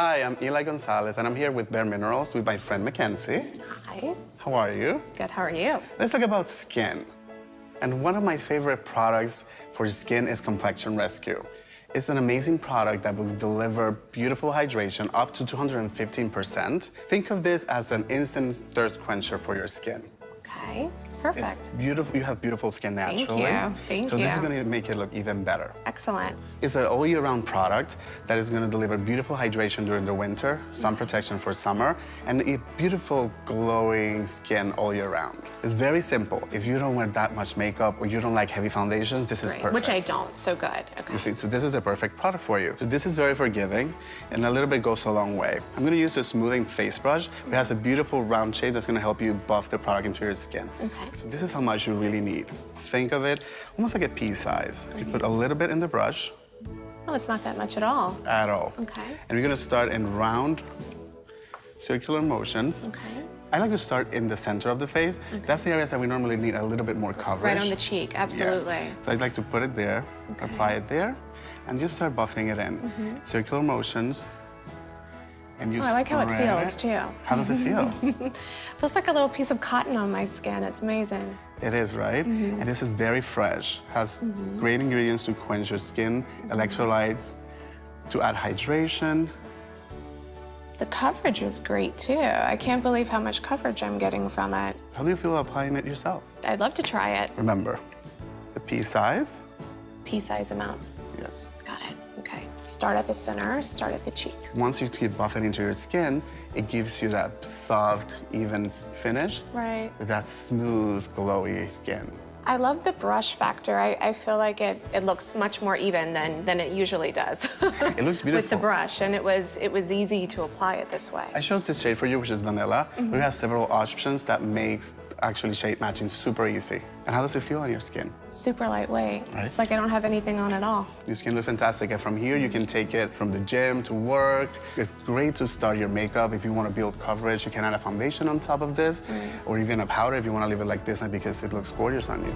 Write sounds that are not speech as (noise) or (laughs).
Hi, I'm Eli Gonzalez, and I'm here with Bare Minerals with my friend Mackenzie. Hi. How are you? Good. How are you? Let's talk about skin. And one of my favorite products for skin is Complexion Rescue. It's an amazing product that will deliver beautiful hydration up to 215%. Think of this as an instant thirst quencher for your skin. Okay. It's Perfect. beautiful. You have beautiful skin Thank naturally. you. Thank so this is going to make it look even better. Excellent. It's an all year round product that is going to deliver beautiful hydration during the winter, sun protection for summer, and a beautiful glowing skin all year round. It's very simple. If you don't wear that much makeup or you don't like heavy foundations, this is Great. perfect. Which I don't. So good. Okay. You see, so this is a perfect product for you. So this is very forgiving, and a little bit goes a long way. I'm gonna use a smoothing face brush. It has a beautiful round shape that's gonna help you buff the product into your skin. Okay. So this is how much you really need. Think of it almost like a pea size. You put a little bit in the brush, Oh, it's not that much at all. at all. Okay. And we're gonna start in round circular motions. Okay. I like to start in the center of the face. Okay. That's the areas that we normally need a little bit more coverage. Right on the cheek. Yes. Absolutely. So I'd like to put it there, apply it there, and just start buffing it in. Mm-hmm. Circular motions. And you Mm-hmm. Oh, I like how it feels, too. How does it feel? (laughs) Feels like a little piece of cotton on my skin. It's amazing. it is, right? Mm-hmm. And this is very fresh. Has great ingredients to quench your skin, electrolytes, to add hydration. The coverage is great too. I can't believe how much coverage I'm getting from it. How do you feel applying it yourself? I'd love to try it. Remember, the pea size. Pea size amount. Yes. Got it. Okay. Start at the center, start at the cheek. Once you keep buffing into your skin, it gives you that soft, even finish Right. that smooth, glowy skin. I love the brush factor. I, I feel like it, it looks much more even than, than it usually does. It looks beautiful. (laughs) With the brush, and it was it was easy to apply it this way. I chose this shade for you, which is vanilla. Mm-hmm. We have several options that makes actually shade matching super easy. And how does it feel on your skin? Super lightweight. Right. It's like I don't have anything on at all. Your skin looks fantastic. And from here, you can take it from the gym to work. It's great to start your makeup. If you want to build coverage, you can add a foundation on top of this, mm. or even a powder if you want to leave it like this uh, because it looks gorgeous on you.